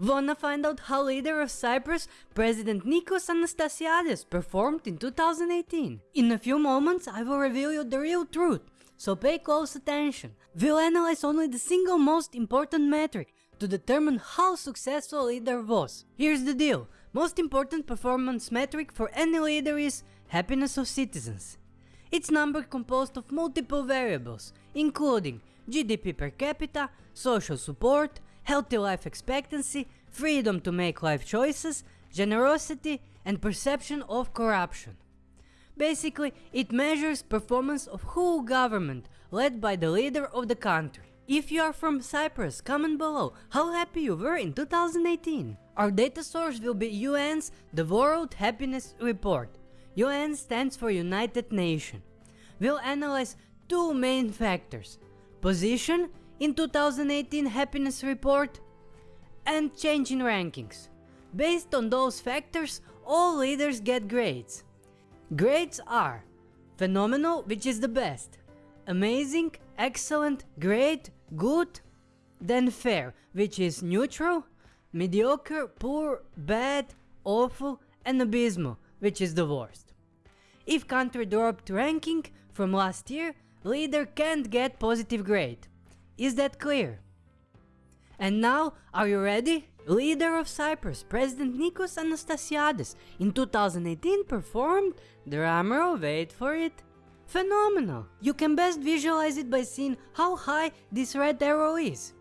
Wanna find out how leader of Cyprus, President Nikos Anastasiades, performed in 2018? In a few moments I will reveal you the real truth, so pay close attention. We'll analyze only the single most important metric to determine how successful leader was. Here's the deal, most important performance metric for any leader is happiness of citizens. It's number composed of multiple variables, including GDP per capita, social support, healthy life expectancy, freedom to make life choices, generosity, and perception of corruption. Basically, it measures performance of whole government led by the leader of the country. If you are from Cyprus, comment below how happy you were in 2018. Our data source will be UN's The World Happiness Report. UN stands for United Nations. We'll analyze two main factors. Position in 2018 happiness report and change in rankings. Based on those factors, all leaders get grades. Grades are phenomenal, which is the best, amazing, excellent, great, good, then fair, which is neutral, mediocre, poor, bad, awful, and abysmal, which is the worst. If country dropped ranking from last year, leader can't get positive grade. Is that clear? And now, are you ready? Leader of Cyprus, President Nikos Anastasiades, in 2018 performed, the drumroll, wait for it, phenomenal. You can best visualize it by seeing how high this red arrow is.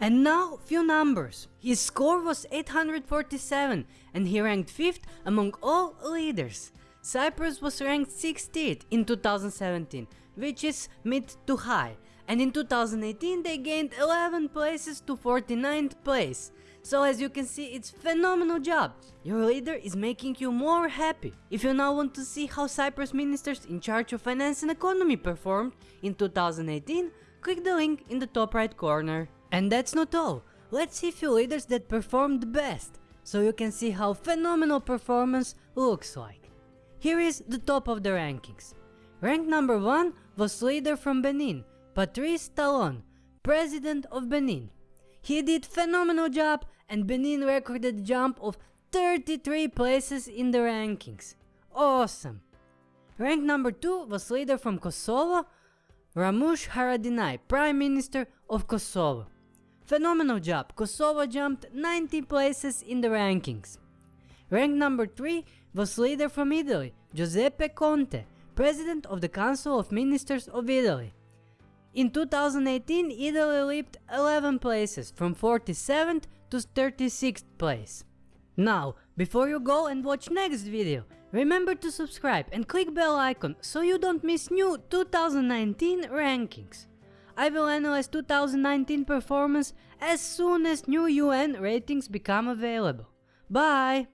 And now, few numbers. His score was 847 and he ranked 5th among all leaders. Cyprus was ranked 60th in 2017, which is mid to high, and in 2018 they gained 11 places to 49th place. So as you can see, it's phenomenal job. Your leader is making you more happy. If you now want to see how Cyprus ministers in charge of finance and economy performed in 2018, click the link in the top right corner. And that's not all. Let's see few leaders that performed best, so you can see how phenomenal performance looks like. Here is the top of the rankings. Rank number 1 was leader from Benin, Patrice Talon, President of Benin. He did phenomenal job and Benin recorded a jump of 33 places in the rankings. Awesome! Rank number 2 was leader from Kosovo, Ramush Haradinaj, Prime Minister of Kosovo. Phenomenal job, Kosovo jumped 90 places in the rankings. Rank number 3 was leader from Italy, Giuseppe Conte, President of the Council of Ministers of Italy. In 2018, Italy leaped 11 places, from 47th to 36th place. Now, before you go and watch next video, remember to subscribe and click bell icon so you don't miss new 2019 rankings. I will analyze 2019 performance as soon as new UN ratings become available. Bye!